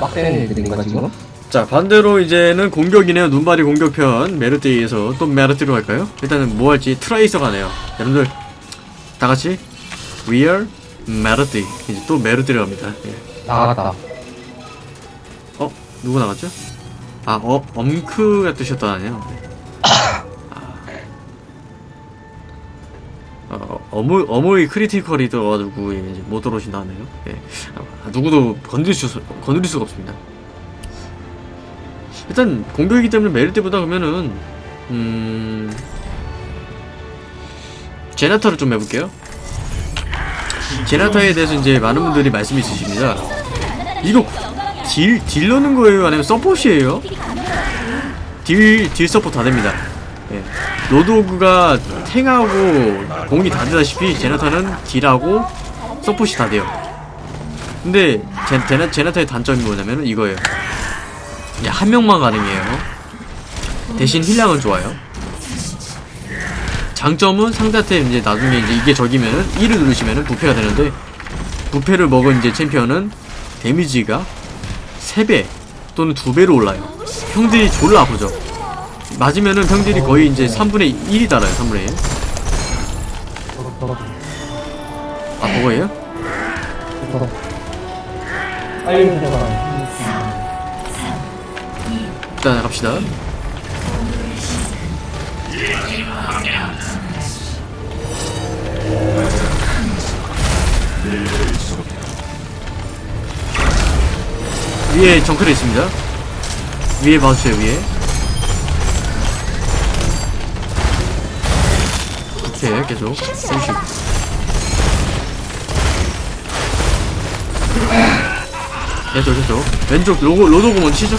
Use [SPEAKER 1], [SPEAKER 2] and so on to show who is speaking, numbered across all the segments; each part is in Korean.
[SPEAKER 1] 빡센 애들인가 지금?
[SPEAKER 2] 자 반대로 이제는 공격이네요 눈발이 공격편 메르티에서 또 메르티로 갈까요? 일단은 뭐 할지 트라이서 가 네요 여러분들 다같이 We are 메르티 이제 또 메르티로 갑니다 예.
[SPEAKER 1] 나가다.
[SPEAKER 2] 어? 누구 나갔죠? 아 어? 엄크가 뜨셨다네요 어, 어무, 어무의 크리티컬이 떠가지고 이제 못 들어오신다네요 예. 아, 누구도 건드릴, 수, 건드릴 수가 없습니다 일단 공격이기 때문에 메르시보다 그러면은 음... 젠야타를 좀 해볼게요 젠야타에 대해서 이제 많은 분들이 말씀이 있으십니다 이거 딜, 딜 넣는 거예요? 아니면 서폿이에요? 딜, 딜 서폿 다 됩니다 예. 로드호그가 탱하고 공이 다 되다시피 젠야타는 딜하고 서폿이 다 돼요. 근데 제, 제나, 제나타의 단점이 뭐냐면 이거예요. 야, 한 명만 가능해요. 대신 힐량은 좋아요. 장점은 상대한테 이제 나중에 이제 이게 적이면은 1을 누르시면은 부패가 되는데 부패를 먹은 이제 챔피언은 데미지가 3배 또는 2배로 올라요. 형들이 졸라 아프죠 맞으면은 형들이 거의 이제 3분의 1이 달아요 3분의 1
[SPEAKER 1] 더럽 더럽
[SPEAKER 2] 아, 그거예요? 일단 갑시다. 위에 정크레 있습니다. 위에 봐주세요 위에 오케이 계속 조금씩 계속 계속 왼쪽 로고 로도고 먼저 치죠?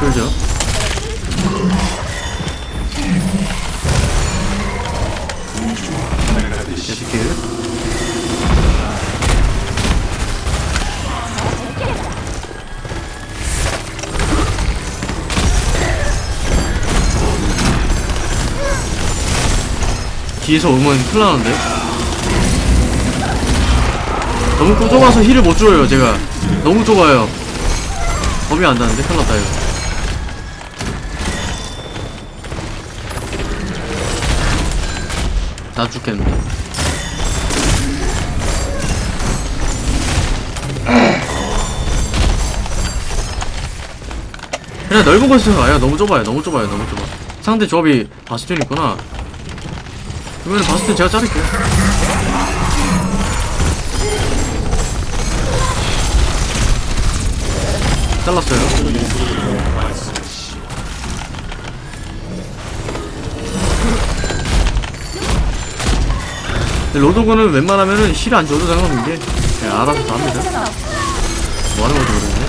[SPEAKER 2] 그러죠? 계속 길 뒤에서 오면 큰일 나는데? 너무 좁아서 힐을 못 줘요 제가. 너무 좁아요. 범위 안 닿는데? 큰일 났다 이거. 나 죽겠는데? 그냥 넓은 곳에서 가요 너무 좁아요 너무 좁아요 너무 좁아. 상대 조합이 바스티온 있구나 그러면 바스티온 제가 자를게요. 잘랐어요. 근데 로도그는 웬만하면은 힐 안 줘도 상관없는 게 그냥 알아서 다 합니다. 뭐 하는 건지 모르겠네.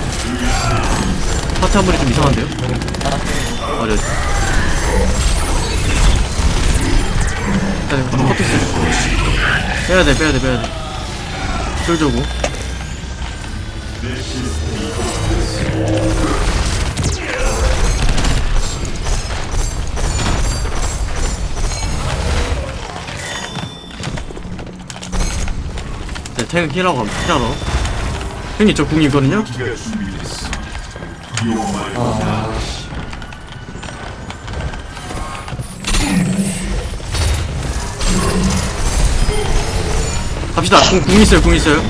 [SPEAKER 2] 파트 한 번이 좀 이상한데요? 어려 일단 이거 파트 있어요. 빼야돼 빼야돼 빼야돼. 쫄 줘고. 네, 탱 힐하고 가면 힐하러 형님 저 궁이 있거든요? 갑시다. 궁, 궁 있어요 궁 있어요.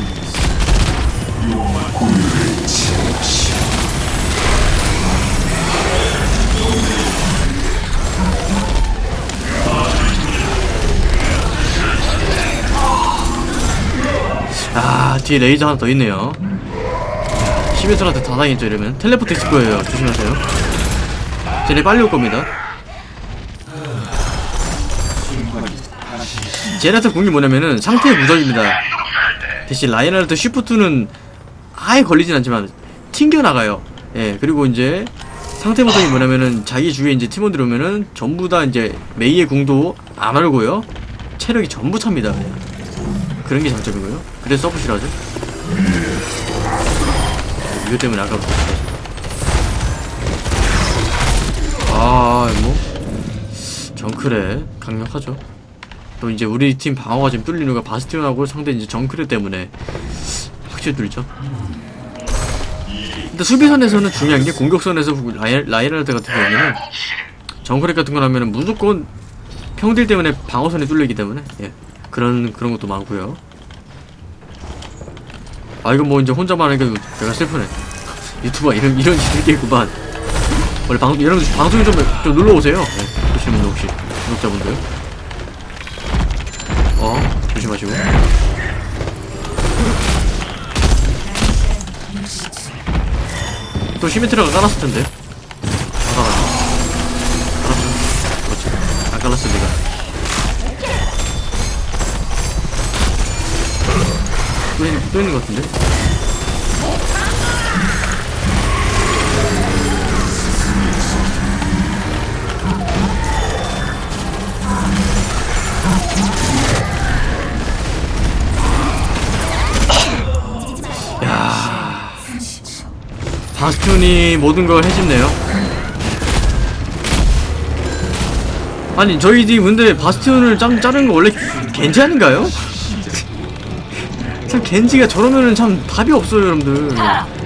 [SPEAKER 2] 아 뒤에 레이저 하나 더 있네요. 시메트라한테 다 당했죠 이러면? 텔레포트 있을 거예요. 조심하세요. 쟤네 빨리 올 겁니다 젠야타 궁이 뭐냐면은 상태의 무적입니다. 대신 라인하르트 shift는 아예 걸리진 않지만 튕겨나가요. 예 그리고 이제 상태 무적이 뭐냐면은 자기 주위에 이제 팀원들 오면은 전부 다 이제 메이의 궁도 안 얼고요. 체력이 전부 찹니다 그런 게 장점이고요. 그래서 서브시라죠. 이거 때문에 아까부터 아, 뭐. 정크래 강력하죠. 또 이제 우리 팀 방어가 지금 뚫리는 거 바스티온하고 상대 이제 정크레 때문에 확실히 뚫리죠. 근데 수비선에서는 중요한 게 공격선에서 라이, 라이라드 같은 경우에는 정크레 같은 거 하면은 무조건 평딜 때문에 방어선이 뚫리기 때문에 예 그런 그런 것도 많고요. 아 이거 뭐 이제 혼자만 하니까 내가 슬프네. 유튜버 이런 이런 짓들겠구만. 원래 방 여러분 방송 좀, 좀 눌러 오세요. 네, 보시는 분 혹시 구독자분들. 어 조심하시고. 또 시메트라가 깔았을 텐데. 안 깔았네. 깔았죠. 그렇지. 안 깔았어 내가. 또 있는 또 있는 것 같은데. 바스티온이 모든 걸 해집네요. 아니 저희 팀 근데 바스티온을 짱 자르는 거 원래 겐지 아닌가요? 참 겐지가 저러면은 참 답이 없어요 여러분들.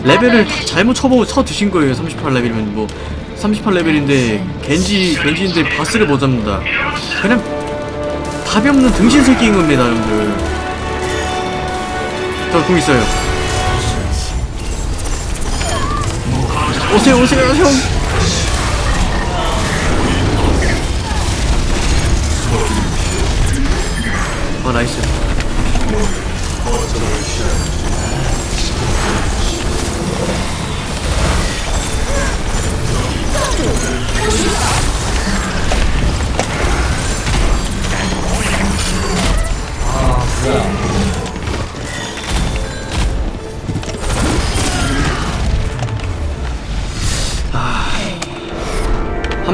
[SPEAKER 2] 레벨을 다 잘못 쳐보 쳐 드신 거예요 38레벨이면. 뭐 38레벨인데 겐지 겐지인데 바스를 못 잡는다. 그냥 답이 없는 등신 새끼인 겁니다 여러분들. 저 궁 있어요 오세요 오세요 형 어, 나이스.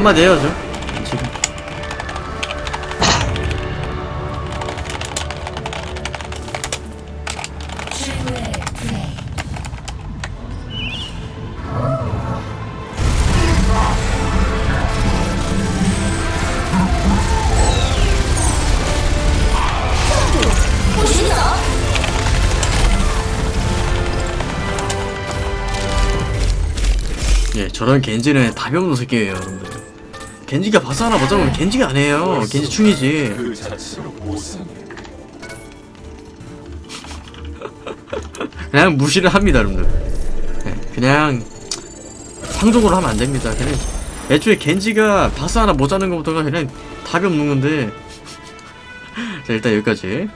[SPEAKER 2] 한마디 해야죠. 지금. 예, 저런 겐지는 답이 없는 새끼예요, 여러분들. 겐지가 바스 하나 못 잡으면 겐지가 아니에요. 겐지 충이지. 그냥 무시를 합니다, 여러분들. 예, 그냥 상종으로 하면 안 됩니다. 그냥 애초에 겐지가 바스 하나 못 잡는 것부터가 그냥 답이 없는 건데. 자, 일단 여기까지.